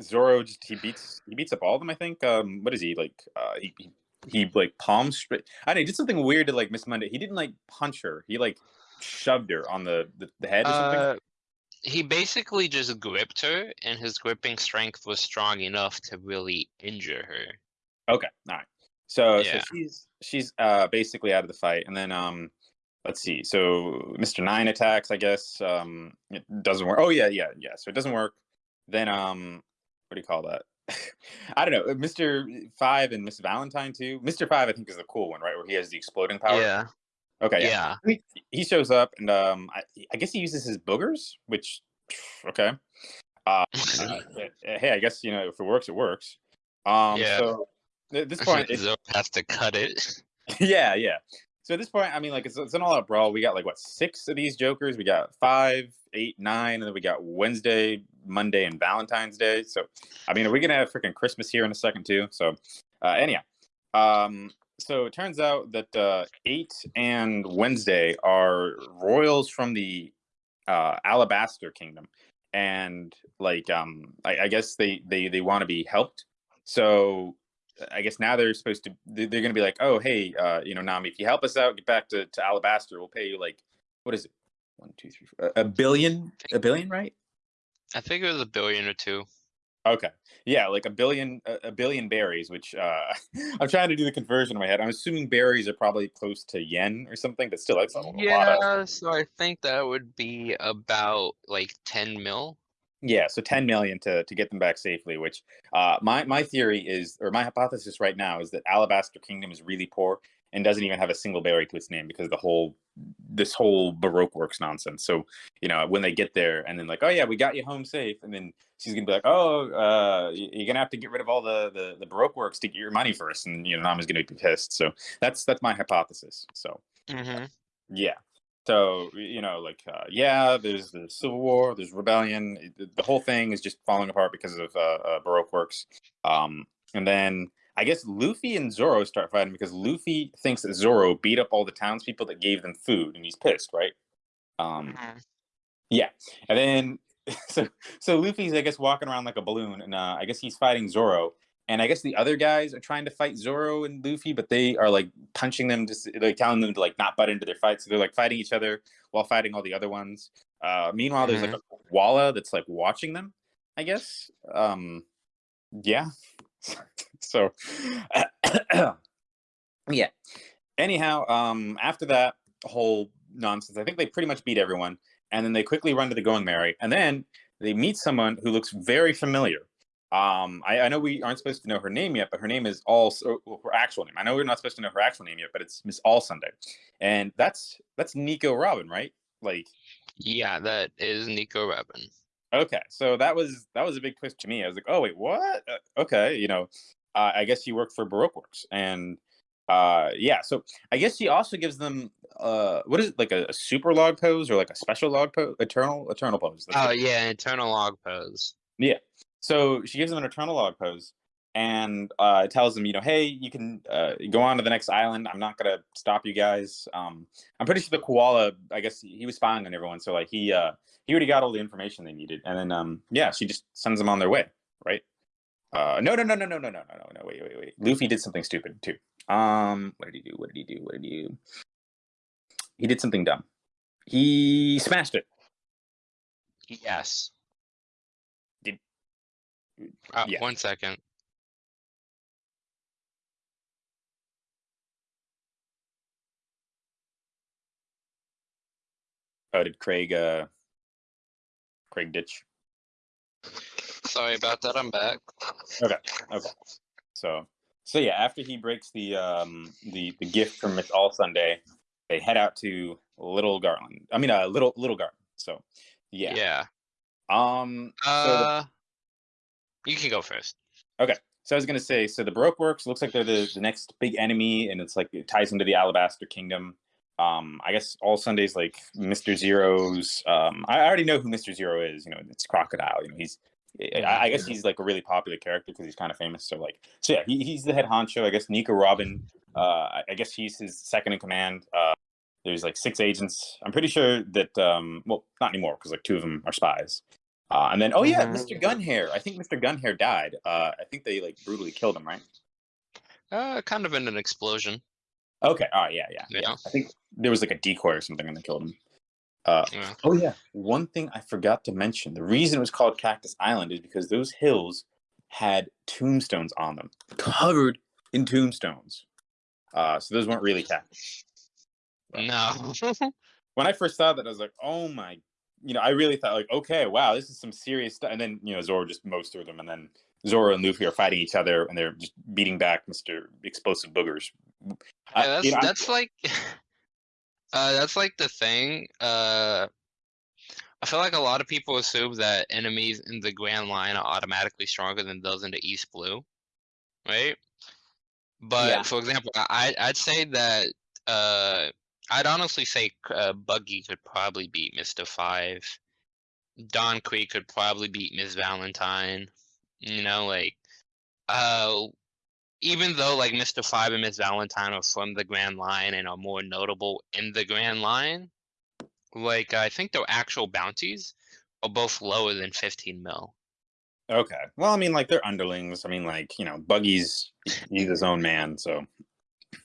Zoro just he beats he beats up all of them. I think. Um, what is he like? Uh, he, he he like palm straight. I know. He did something weird to like Miss Monday. He didn't like punch her. He like shoved her on the the, the head or something. Uh, he basically just gripped her, and his gripping strength was strong enough to really injure her. Okay, all right. So Yeah. so she's she's uh basically out of the fight, and then um. Let's see. So Mr. Nine attacks, I guess. Um it doesn't work. Oh yeah, yeah, yeah. So it doesn't work. Then um what do you call that? I don't know. Mr. Five and Miss Valentine too. Mr. Five, I think, is the cool one, right? Where he has the exploding power. Yeah, Okay. Yeah. yeah. He shows up and um, I, I guess he uses his boogers, which okay. Uh, uh, hey, I guess you know if it works, it works. Um, Yeah. So at this point, Zoro has to cut it. yeah, yeah. So at this point, I mean, like it's, it's an all-out brawl. We got like what six of these Jokers? We got five, eight, nine, and then we got Wednesday, Monday, and Valentine's Day. So, I mean, are we gonna have freaking Christmas here in a second too? So, uh, anyhow, um, so it turns out that uh, eight and Wednesday are royals from the uh, Alabasta Kingdom, and like um, I, I guess they they they want to be helped. So I guess now they're supposed to they- they're going to be like, oh hey, uh, you know, Nami, if you help us out, get back to, to Alabasta, we'll pay you like what is it, one, two, three, four, a billion, a billion, right? I think it was a billion or two. Okay, yeah, like a billion, a, a billion berries. Which uh, I'm trying to do the conversion in my head. I'm assuming berries are probably close to yen or something. But still, that's a lot of Yeah, so I think that would be about like ten mil. Yeah, so 10 million to to get them back safely. Which uh, my my theory is, or my hypothesis right now is that Alabasta Kingdom is really poor and doesn't even have a single berry to its name because of the whole this whole Baroque works nonsense. So you know when they get there and then like, oh yeah, we got you home safe, and then she's gonna be like, oh, uh, you're gonna have to get rid of all the the, the Baroque works to get your money first, and you know Nami's gonna be pissed. So that's that's my hypothesis. So Mm-hmm. yeah. So you know, like uh, yeah, there's the civil war, there's rebellion. it- The, the whole thing is just falling apart because of uh, uh, Baroque works. Um, and then I guess Luffy and Zoro start fighting because Luffy thinks that Zoro beat up all the townspeople that gave them food, and he's pissed, right? Um, yeah, and then so so Luffy's I guess walking around like a balloon, and uh, I guess he's fighting Zoro, and I guess the other guys are trying to fight Zoro and Luffy, but they are like punching them, just like telling them to like not butt into their fights. So they're like fighting each other while fighting all the other ones. Uh, meanwhile, there's like a Walla that's like watching them. I guess. Um, yeah. so, yeah. Anyhow, um, after that whole nonsense, I think they pretty much beat everyone, and then they quickly run to the Going Merry, and then they meet someone who looks very familiar. Um, I, I know we aren't supposed to know her name yet, but her name is all well, her actual name. I know we're not supposed to know her actual name yet, but it's Miss All Sunday, and that's that's Nico Robin, right? Like, Yeah, that is Nico Robin. okay, so that was that was a big twist to me. I was like, oh wait, what? Uh, okay, you know, uh, I guess she worked for Baroque Works, and uh, yeah, so I guess she also gives them uh, what is it like a, a super log pose or like a special log pose, eternal eternal pose? That's Oh yeah, eternal log pose. So she gives them an eternal log pose and uh, tells them, you know, hey, you can uh, go on to the next island. I'm not gonna stop you guys. Um, I'm pretty sure the koala, I guess he was spying on everyone, so like he uh, he already got all the information they needed, and then um, yeah, she just sends them on their way, right? Uh, no, no, no, no, no, no, no, no, no, no. Wait, wait, wait. Luffy did something stupid too. Um, what did he do? What did he do? What did he do? He did something dumb. He smashed it. Yes. Did- Uh, yeah. One second. Oh, did Craig? Uh, Craig ditch? Sorry about that. I'm back. Okay. Okay. So so yeah, after he breaks the um the the gift from Miss All Sunday, they head out to Little Garland. I mean, uh, Little Little Garden. So yeah. Yeah. Um. So, the- Uh, you can go first. Okay. so I was gonna say, so the Baroque Works looks like they're the, the next big enemy, and it's like it ties into the Alabasta Kingdom. Um, I guess all Sundays like Mr. Zero's. Um, I already know who Mr. Zero is. You know, it's Crocodile. You know, he's. I, guess he's like a really popular character because he's kind of famous. So like, so yeah, he, he's the head honcho. I guess Nico Robin. Uh, I, I guess he's his second in command. Uh, there's like six agents. I'm pretty sure that. Um, well, not anymore because like two of them are spies. Uh, and then, oh yeah. Mr. Gunhair. I think Mr. Gunhair died. Uh, I think they like brutally killed him, right? Uh, kind of in an explosion. Okay. Yeah, yeah, yeah. Yeah. I think there was like a decoy or something, and they killed him. Uh, Yeah. oh yeah. One thing I forgot to mention: the reason it was called Cactus Island is because those hills had tombstones on them, covered in tombstones. Uh, so those weren't really cactus. No. When I first saw that, I was like, "Oh my!" You know, I really thought like, "Okay, wow, this is some serious stuff." And then you know, Zoro just mows through them, and then Zoro and Luffy are fighting each other, and they're just beating back Mister Explosive Boogers. I- Yeah, that's you know, I'm- like uh that's like the thing. Uh I feel like a lot of people assume that enemies in the Grand Line are automatically stronger than those in the East Blue, right? But Yeah. for example, I I'd say that uh I'd honestly say uh, Buggy could probably beat Mister Five. Don Krieg could probably beat Miss Valentine. You know, like uh even though like Mr. Five and Miss Valentine are from the Grand Line and are more notable in the Grand Line, like I think their actual bounties are both lower than 15 mil. Okay. Well, I mean, like they're underlings. I mean, like you know, Buggy's he's his own man. So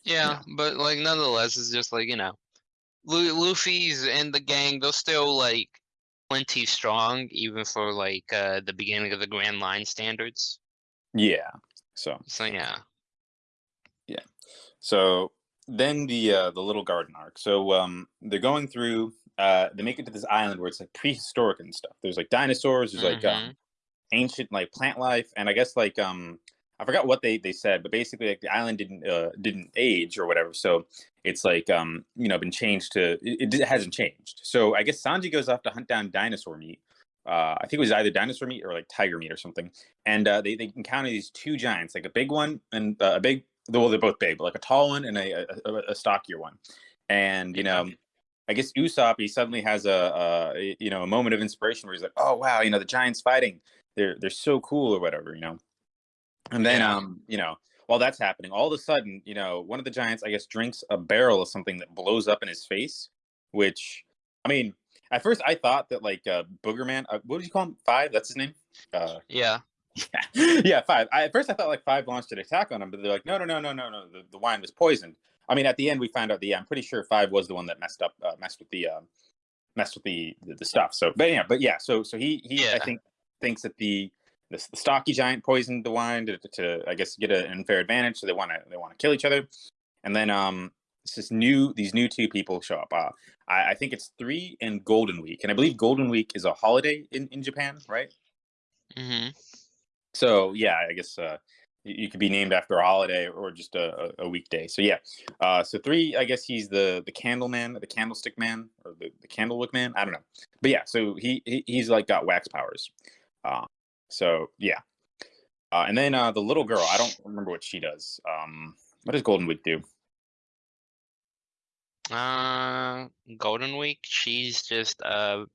Yeah, but like nonetheless, it's just like you know, Lu- Luffy's and the gang. They're still like plenty strong, even for like uh the beginning of the Grand Line standards. yeah. So So yeah. Yeah. So then the uh, the little garden arc. So um, they're going through. Uh, they make it to this island where it's like prehistoric and stuff. There's like dinosaurs. There's like Mhm. um, ancient like plant life, and I guess like um, I forgot what they they said, but basically like the island didn't uh, didn't age or whatever. So it's like um, you know been changed to it, it hasn't changed. So I guess Sanji goes off to hunt down dinosaur meat. Uh, I think it was either dinosaur meat or like tiger meat or something. And uh, they they encounter these two giants, like a big one and uh, a big well, they're both big, but like a tall one and a, a, a- a stockier one. And you know, I guess Usopp he suddenly has a, a you know a moment of inspiration where he's like, oh wow, you know the giants fighting, they're they're so cool or whatever, you know. And then Yeah. um you know while that's happening, all of a sudden you know one of the giants I guess drinks a barrel of something that blows up in his face, which I mean at first I thought that like uh, Boogerman, uh, what did you call him? Five? That's his name. Uh, Yeah. yeah, yeah, five. I, at first, I thought like five launched an attack on him, but they're like, no, no, no, no, no, no. The, the wine was poisoned. I mean, at the end, we found out the. I'm pretty sure five was the one that messed up, uh, messed with the, uh, messed with the, the the stuff. So, but yeah, but yeah. So, so he he I think thinks that the the, the stocky giant poisoned the wine to, to I guess get an unfair advantage. So they want to they want to kill each other, and then um it's this new these new two people show up. Uh, I, I think it's three and Golden Week, and I believe Golden Week is a holiday in in Japan, right? Mm-hmm. So yeah, I guess uh, you, could be named after a holiday or just a, a, a weekday. So yeah, uh, so three, I guess he's the the candle man, the candlestick man, or the, the candlewick man. I don't know, but yeah, so he, he he's like got wax powers. Uh, so yeah, uh, and then uh, the little girl, I don't remember what she does. Um, what does Golden Week do? Uh, Golden Week. She's just a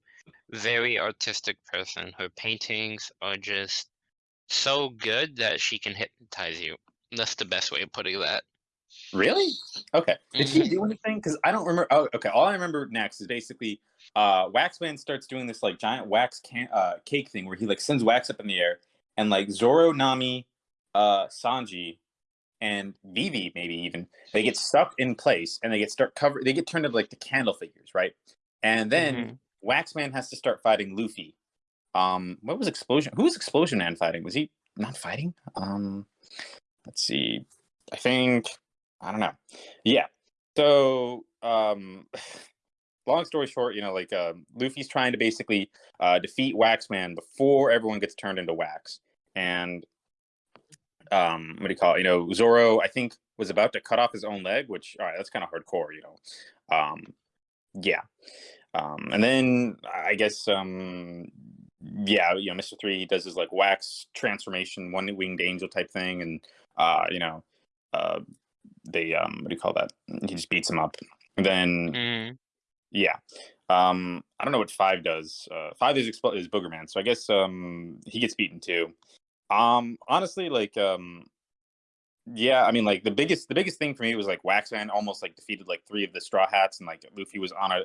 very artistic person. Her paintings are just so good that she can hypnotize you. That's the best way of putting that. Really? Okay. Did she do anything? Because I don't remember. Oh, okay. All I remember next is basically uh, Waxman starts doing this like giant wax can- uh, cake thing where he like sends wax up in the air, and like Zoro, Nami, uh, Sanji, and Vivi maybe even they get stuck in place and they get start covered. They get turned into like the candle figures, right? And then Waxman has to start fighting Luffy. Um, what was Explosion? Who was Explosion Man fighting? Was he not fighting? Um, let's see. I think I don't know. Yeah. So, um, long story short, you know, like um, Luffy's trying to basically uh, defeat Waxman before everyone gets turned into wax, and um, what do you call it? You know, Zoro, I think, was about to cut off his own leg, which all right, that's kind of hardcore, you know. Um, yeah. Um, and then I guess um, yeah, you know, Mister Three does his like wax transformation, one winged angel type thing, and uh, you know, uh, they um, what do you call that? He just beats him up. And then Mhm. yeah, um, I don't know what five does. Uh, five is expl- is Boogerman, so I guess um, he gets beaten too. Um, honestly, like um, yeah, I mean, like the biggest the biggest thing for me was like Waxman almost like defeated like three of the Straw Hats, and like Luffy was on a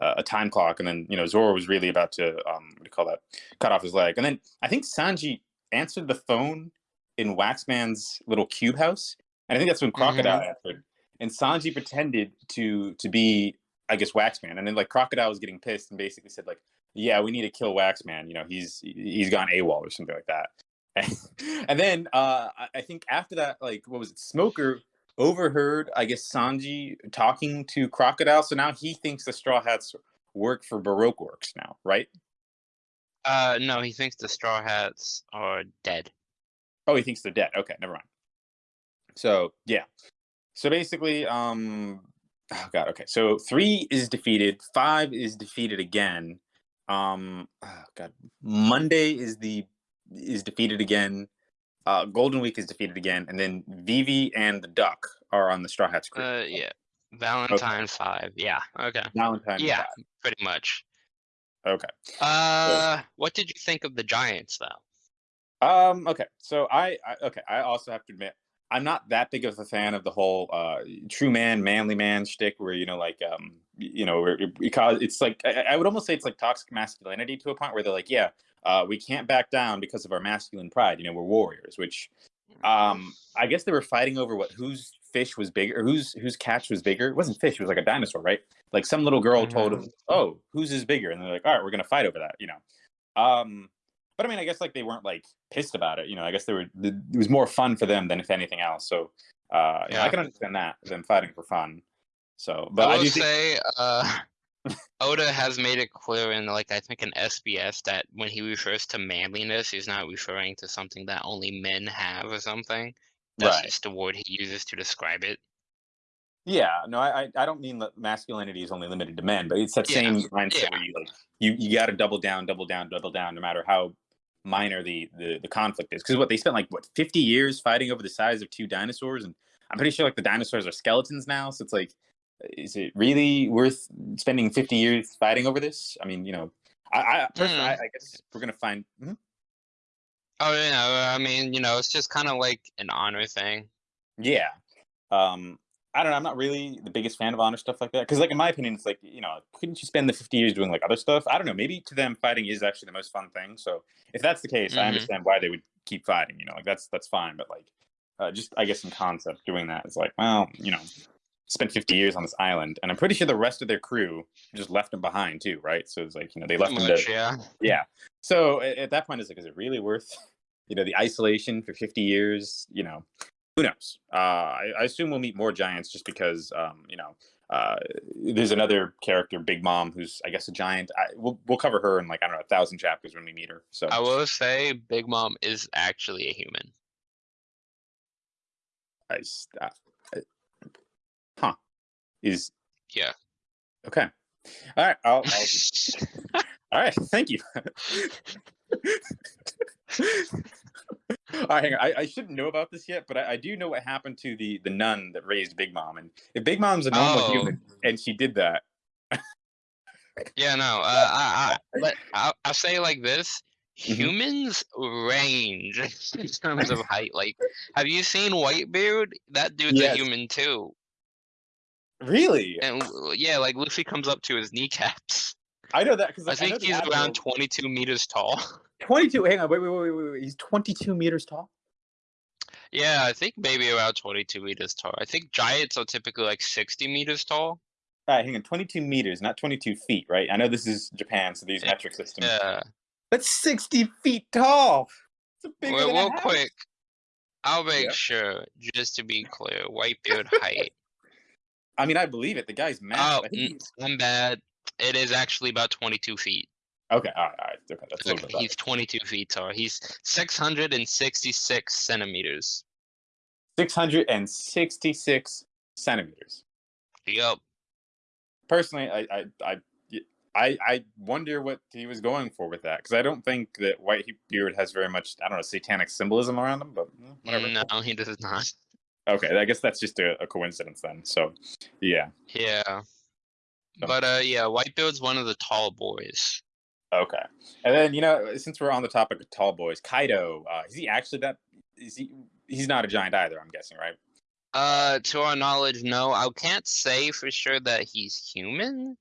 a, a time clock, and then you know Zoro was really about to um, what do you call that? Cut off his leg, and then I think Sanji answered the phone in Waxman's little cube house, and I think that's when Crocodile answered, and Sanji pretended to to be I guess Waxman, and then like Crocodile was getting pissed and basically said like, "Yeah, we need to kill Waxman. You know, he's he's gone AWOL or something like that." and then uh, I- I think after that, like, what was it? Smoker overheard, I guess, Sanji talking to Crocodile. So now he thinks the Straw Hats work for Baroque Works now, right? Uh, no, he thinks the Straw Hats are dead. Oh, he thinks they're dead. Okay, never mind. So yeah. So basically, um, oh god. Okay, so three is defeated. Five is defeated again. Um, oh God, Monday is the is defeated again. Uh, Golden Week is defeated again, and then Vivi and the Duck are on the Straw Hats crew. Uh, yeah. Valentine five. Yeah. Okay. Valentine. Yeah, five. pretty much. Okay. Uh, what did you think of the Giants though? Um. Okay. So I, I. Okay. I also have to admit I'm not that big of a fan of the whole uh, true man, manly man shtick, where you know, like, um, you know, because it's like I, I, would almost say it's like toxic masculinity to a point where they're like, yeah, uh, we can't back down because of our masculine pride. You know, we're warriors. Which, um, I guess they were fighting over what whose fish was bigger, whose whose catch was bigger. It wasn't fish; it was like a dinosaur, right? Like some little girl mm-hmm. told him, "Oh, whose is bigger?" And they're like, "All right, we're gonna fight over that." You know. Um, but I mean, I guess like they weren't like pissed about it. You know, I guess they were. It was more fun for them than if anything else. So uh, yeah, I can understand that them fighting for fun. So, but I will I say, uh, Oda has made it clear in like I think in SBS that when he refers to manliness, he's not referring to something that only men have or something. That's right. just the word he uses to describe it. Yeah, no, I I don't mean that masculinity is only limited to men, but it's that yeah. same mindset yeah. where you like you you got to double down, double down, double down, no matter how minor the the, the conflict is because what they spent like what 50 years fighting over the size of two dinosaurs and i'm pretty sure like the dinosaurs are skeletons now so it's like is it really worth spending 50 years fighting over this i mean you know i i, personally, mm. I, I guess we're gonna find mm -hmm. oh yeah i mean you know it's just kind of like an honor thing yeah um I don't know. I'm not really the biggest fan of honor stuff like that because, like, in my opinion, it's like you know, couldn't you spend the 50 years doing like other stuff? I don't know. Maybe to them, fighting is actually the most fun thing. So if that's the case, mm-hmm. I understand why they would keep fighting. You know, like that's that's fine. But like, uh, just I guess in concept, doing that is like, well, you know, spent 50 years on this island, and I'm pretty sure the rest of their crew just left them behind too, right? So it's like you know they left much, them to yeah, yeah. So at, at that point, it's like, is it really worth? You know, the isolation for 50 years, you know, who knows? Uh, I, I, assume we'll meet more giants just because, um, you know, uh, there's another character, Big Mom, who's I guess a giant. I, we'll we'll cover her in like I don't know a thousand chapters when we meet her. So I will say, Big Mom is actually a human. I, uh, huh? Is yeah. Okay. All right. I'll, I'll all right. Thank you. All right, hang on. I, I, shouldn't know about this yet, but I, I, do know what happened to the the nun that raised Big Mom. And if Big Mom's a normal oh. human and she did that, yeah, no. Uh, I, I, I'll, I'll say like this: mm-hmm. humans range in terms of height. Like, have you seen Whitebeard? That dude's yes. a human too. Really? And yeah, like Luffy comes up to his kneecaps. I know that because I think he's around 22 meters tall. 22. Hang on. Wait, wait, wait, wait, wait. He's 22 meters tall. Yeah, I think maybe around 22 meters tall. I think giants are typically like 60 meters tall. All right, hang on. 22 meters, not 22 feet, right? I know this is Japan, so these yeah. metric systems. Yeah. That's 60 feet tall. Well, real quick, I'll make yeah. sure, just to be clear, Whitebeard height. I mean, I believe it. The guy's mad. Oh, I'm mm, bad. It is actually about 22 feet. Okay, all right, all right. Okay, that's okay, he's 22 feet tall. He's 666 centimeters. 666 centimeters. Yep. Personally, I, I, I, I, I wonder what he was going for with that because I don't think that Whitebeard has very much, I don't know, satanic symbolism around him, but mm, whatever. No, he does not. Okay, I guess that's just a, a coincidence then. So, yeah. Yeah. But uh, yeah, Whitebeard's one of the tall boys. Okay, and then you know, since we're on the topic of tall boys, Kaido, uh, is he actually that? Is he? He's not a giant either. I'm guessing, right? Uh, to our knowledge, no. I can't say for sure that he's human.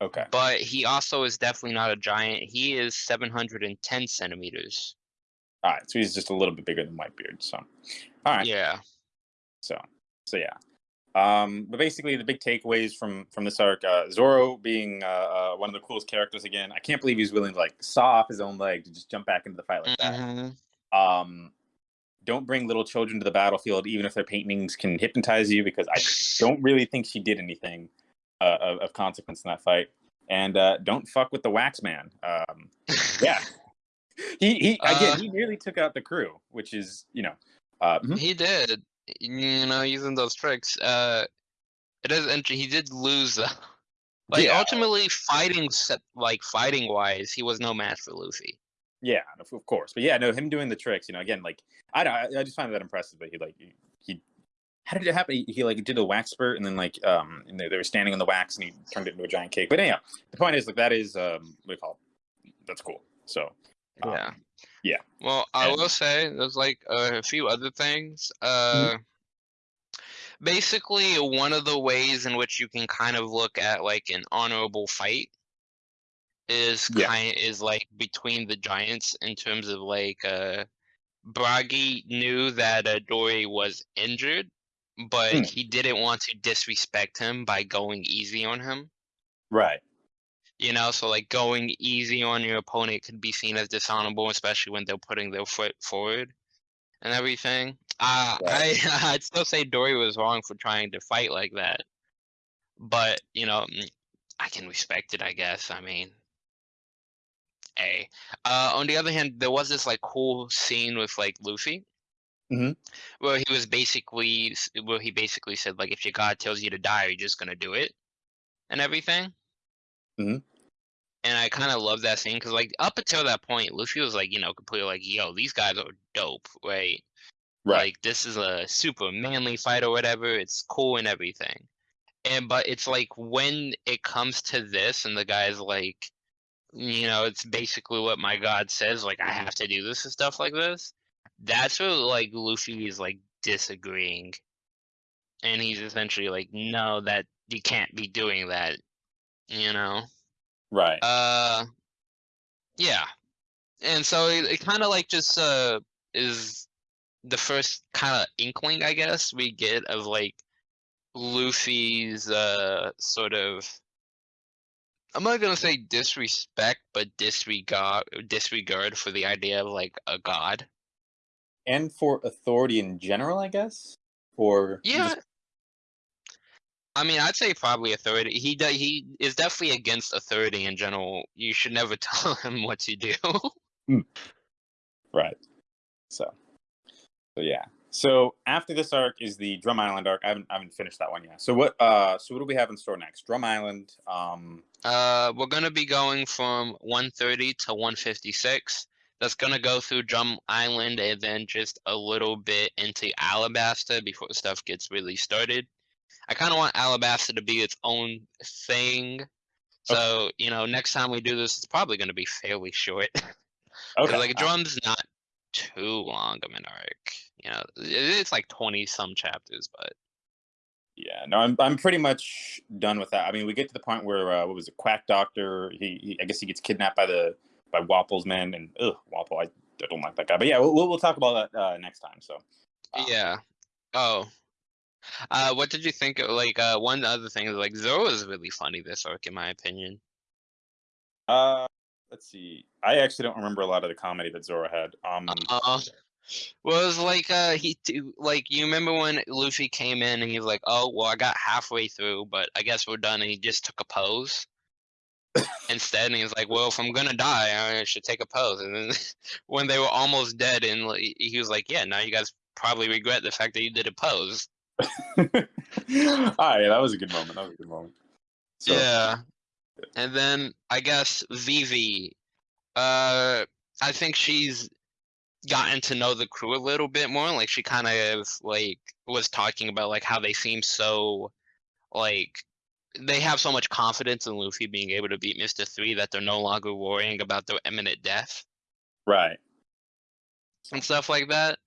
Okay. But he also is definitely not a giant. He is 710 centimeters. All right, so he's just a little bit bigger than Whitebeard. So, all right. Yeah. So, so yeah. Um, but basically, the big takeaways from from this arc: uh, Zoro being uh, uh, one of the coolest characters again. I can't believe he's willing to like saw off his own leg to just jump back into the fight like mm-hmm. that. Um, don't bring little children to the battlefield, even if their paintings can hypnotize you, because I don't really think she did anything uh, of, of, consequence in that fight. And uh, don't fuck with the Wax Man. Um, yeah, he he again uh, he nearly took out the crew, which is you know. Mm-hmm. He did you know, using those tricks. Uh, it is interesting. He did lose though. Like Yeah. ultimately, fighting set like fighting wise, he was no match for Luffy. Yeah, of, course. But yeah, no, him doing the tricks, you know, again, like I don't, I, I just find that impressive that he like he, he how did it happen? He, he like did a wax spurt and then like um and they, they were standing on the wax and he turned it into a giant cake. But anyhow, the point is like that is um what do you call it? That's cool. So um, Yeah. Yeah. Well, I And- will say there's like a few other things. Mm-hmm. Uh, basically, one of the ways in which you can kind of look at like an honorable fight is Yeah. kind is like between the giants in terms of like uh, Brogy knew that uh, Dorry was injured, but Hmm. he didn't want to disrespect him by going easy on him. right. You know, so like going easy on your opponent could be seen as dishonorable, especially when they're putting their foot forward and everything. Uh, Right. I I'd still say Dorry was wrong for trying to fight like that, but you know, mm, I can respect it. I guess. I mean, a. Uh, on the other hand, there was this like cool scene with like Luffy. Mhm. Where he was basically, where he basically said like, if your god tells you to die, you're just gonna do it, and everything. Mhm. And I kind of love that scene because, like, up until that point, Luffy was like, you know, completely like, yo, these guys are dope, right? Right. Like, this is a super manly fight or whatever. It's cool and everything. And, but it's like when it comes to this, and the guy's like, you know, it's basically what my god says, like, I have to do this and stuff like this. That's where, like, Luffy is, like, disagreeing. And he's essentially like, no, that you can't be doing that, you know? right. Uh, yeah, and so it, it kind of like just uh is the first kind of inkling, I guess, we get of like Luffy's uh sort of. I'm not gonna say disrespect, but disregard disregard for the idea of like a god. and for authority in general, I guess. Or Yeah. I mean, I'd say probably authority. He do, he is definitely against authority in general. You should never tell him what to do. right. So, so yeah. So after this arc is the Drum Island arc. I haven't I haven't finished that one yet. So what uh so what do we have in store next? Drum Island. Um. Uh, we're gonna be going from 130 to 156. That's gonna go through Drum Island and then just a little bit into Alabasta before stuff gets really started. I kind of want Alabasta to be its own thing. So, you know, next time we do this, it's probably gonna be fairly short. Okay. like Drum's not too long of an arc. You know, it's like 20 some chapters, but Yeah, no, I'm I'm pretty much done with that. I mean, we get to the point where uh, what was it, Quack Doctor? He, he I guess he gets kidnapped by the by Wapol's men, and ugh, Wapol, I, I don't like that guy. But yeah, we'll we'll, we'll talk about that uh, next time. So um, Yeah. Oh. Uh, what did you think? Of, like, uh, one other thing is like Zoro is really funny this arc, in my opinion. Uh, let's see. I actually don't remember a lot of the comedy that Zoro had. Um, Uh, well, it was like uh, he like you remember when Luffy came in and he was like, "Oh, well, I got halfway through, but I guess we're done," and he just took a pose. Instead, and he was like, "Well, if I'm gonna die, I should take a pose." And then when they were almost dead, and he was like, "Yeah, now you guys probably regret the fact that you did a pose." All right, that was a good moment. That was a good moment. So, Yeah. And then I guess Vivi, uh, I think she's gotten to know the crew a little bit more. Like she kind of like was talking about like how they seem so like they have so much confidence in Luffy being able to beat Mister Three that they're no longer worrying about their imminent death right. and stuff like that.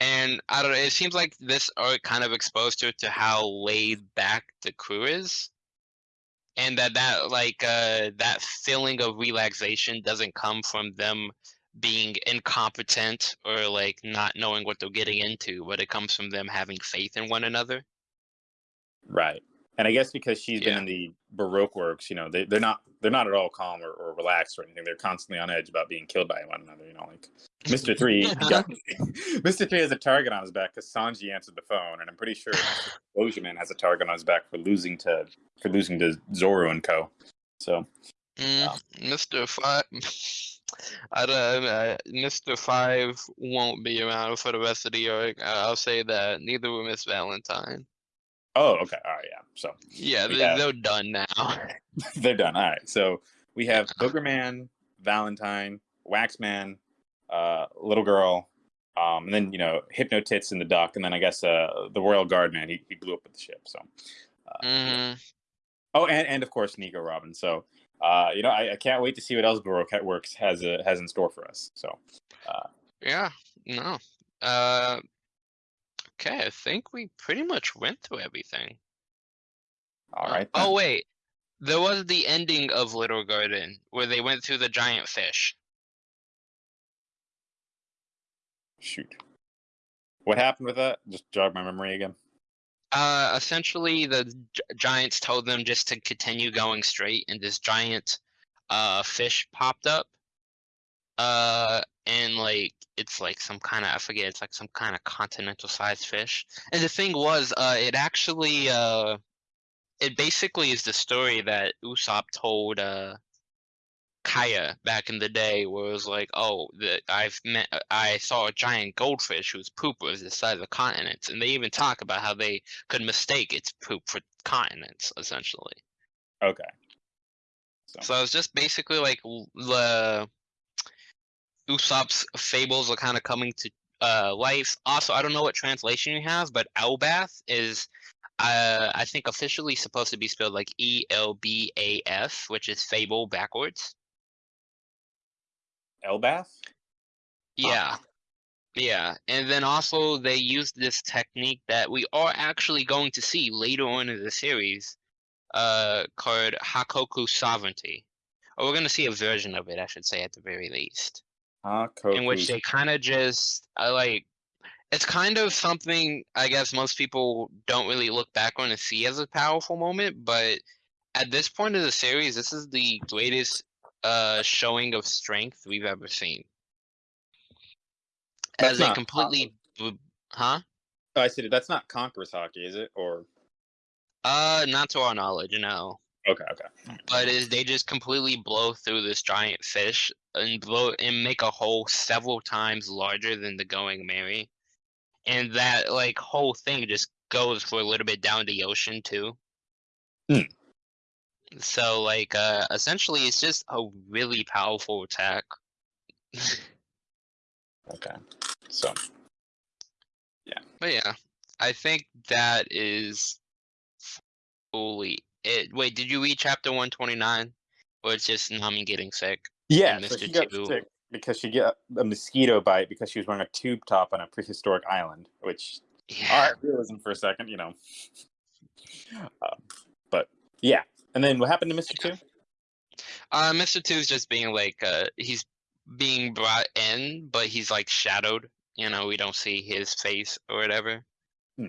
And I don't know. It seems like this arc kind of exposed her to how laid back the crew is, and that that like uh, that feeling of relaxation doesn't come from them being incompetent or like not knowing what they're getting into, but it comes from them having faith in one another. Right. And I guess because she's been in the Baroque works, you know, they, they're not they're not at all calm or, or relaxed or anything. They're constantly on edge about being killed by one another. You know, like Mister Three, got, Mister Three has a target on his back because Sanji answered the phone, and I'm pretty sure Mr. Man has a target on his back for losing to for losing to Zoro and Co. So Mm, Yeah. Mr. Five, I don't. Uh, Mr. Five won't be around for the rest of the arc. I- I'll say that. Neither will Miss Valentine. Oh, okay. All right, yeah. So Yeah, they're, have- they're done now. they're done. All right. So we have Boogerman, Valentine, Waxman, uh, Little Girl, um, and then you know Hypnotits in the duck, and then I guess uh, the Royal Guard man. He, he blew up with the ship. So hmm oh, and and of course Nico Robin. So uh, you know I, I can't wait to see what else Baroque Works has uh, has in store for us. So uh, Yeah, no. Uh, okay, I think we pretty much went through everything. All right. Uh, right. Oh wait, there was the ending of Little Garden where they went through the giant fish. shoot. What happened with that? Just jog my memory again. Uh, essentially, the giants told them just to continue going straight, and this giant uh fish popped up. Uh, and like it's like some kind of I forget, it's like some kind of continental sized fish. And the thing was, uh, it actually uh, it basically is the story that Usopp told uh Kaya back in the day, where it was like, oh, the, I've met, I saw a giant goldfish whose poop was the size of continents, and they even talk about how they could mistake its poop for continents, essentially. Okay. So, So it's just basically like l- the Usopp's fables are kind of coming to uh, life. Also, I don't know what translation you have, but Elbaf is, uh, I think, officially supposed to be spelled like E L B A F, which is fable backwards. Elbaf. Yeah. Yeah. And then also they use this technique that we are actually going to see later on in the series uh called Hakoku sovereignty. Or we're gonna see a version of it, I should say at the very least. In which they kind of just like it's kind of something I guess most people don't really look back on and see as a powerful moment, but at this point of the series, this is the greatest uh showing of strength we've ever seen. That's As not completely huh? Oh, I said That's not Conqueror's Haki, is it? Or Uh not to our knowledge, no. Okay, okay. But is they just completely blow through this giant fish and blow and make a hole several times larger than the Going Merry. And that like whole thing just goes for a little bit down the ocean too. Hmm. So like uh essentially it's just a really powerful attack. Okay. So yeah. But yeah, I think that is fully it. Wait, did you read chapter one twenty nine? Or it's just Nami getting sick? yeah, so she got Two. sick because she got a mosquito bite because she was wearing a tube top on a prehistoric island. Which Yeah. all right, realism for a second, you know. Um, but yeah, and then what happened to Mister Two? Uh, Mr. Two's just being like, uh, he's being brought in, but he's like shadowed. You know, we don't see his face or whatever. Hmm.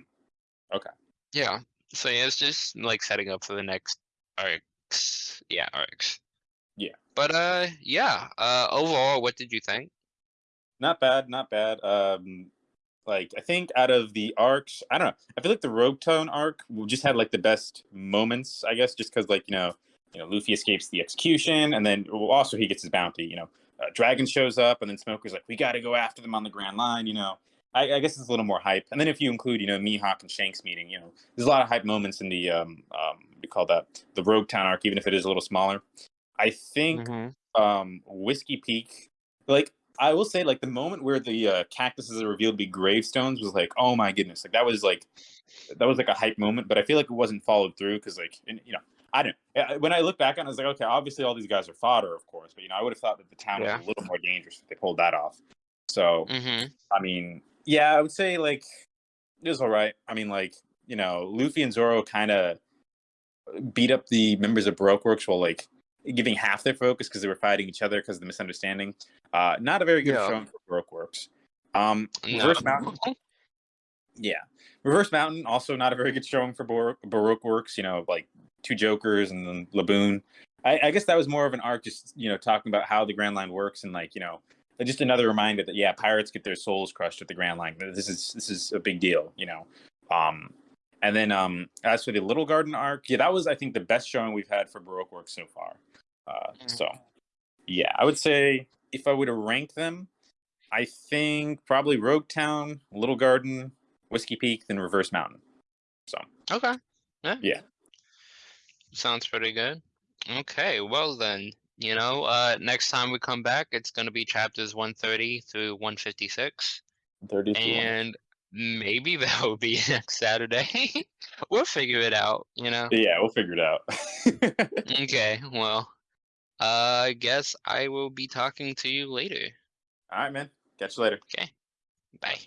Okay. Yeah. So yeah, it's just like setting up for the next arcs. Yeah, arcs. Yeah. But uh, yeah. Uh, overall, what did you think? Not bad, not bad. Um, like I think out of the arcs, I don't know. I feel like the Logtown arc just had like the best moments. I guess just because like you know, you know, Luffy escapes the execution, and then well, also he gets his bounty. You know, uh, Dragon shows up, and then Smoker's like, "We got to go after them on the Grand Line." You know, I, I guess it's a little more hype. And then if you include, you know, Mihawk and Shanks meeting, you know, there's a lot of hype moments in the um, um, you call that, the Logtown arc, even if it is a little smaller. I think um whiskey peak like i will say like the moment where the uh, cactuses are revealed to be gravestones was like oh my goodness like that was like that was like a hype moment but i feel like it wasn't followed through because like and, you know i don't when i look back on it i was like okay obviously all these guys are fodder of course but you know i would have thought that the town Yeah. was a little more dangerous if they pulled that off so Mm-hmm. I mean, yeah, I would say like it was all right. I mean, like you know, Luffy and Zoro kind of beat up the members of Baroque Works while like giving half their focus because they were fighting each other because of the misunderstanding. Uh, not a very good Yeah. showing for Baroque Works. Um, No. Reverse Mountain, yeah, Reverse Mountain also not a very good showing for Bar- Baroque Works. You know, like two Jokers and then Laboon. I, I guess that was more of an arc, just you know, talking about how the Grand Line works and like you know, just another reminder that yeah, pirates get their souls crushed at the Grand Line. This is this is a big deal, you know. Um, and then um, as for the Little Garden arc, yeah, that was I think the best showing we've had for Baroque work so far. Uh, Mhm. So yeah, I would say if I were to rank them, I think probably Logtown, Little Garden, Whiskey Peak, then Reverse Mountain. So Okay. Yeah. Yeah. Sounds pretty good. Okay, well then, you know, uh next time we come back, it's gonna be chapters one thirty through one fifty six. Thirty. And maybe that will be next Saturday. we'll figure it out, you know. Yeah, we'll figure it out. Okay, well, uh, I guess I will be talking to you later. All right, man. Catch you later. Okay. Bye.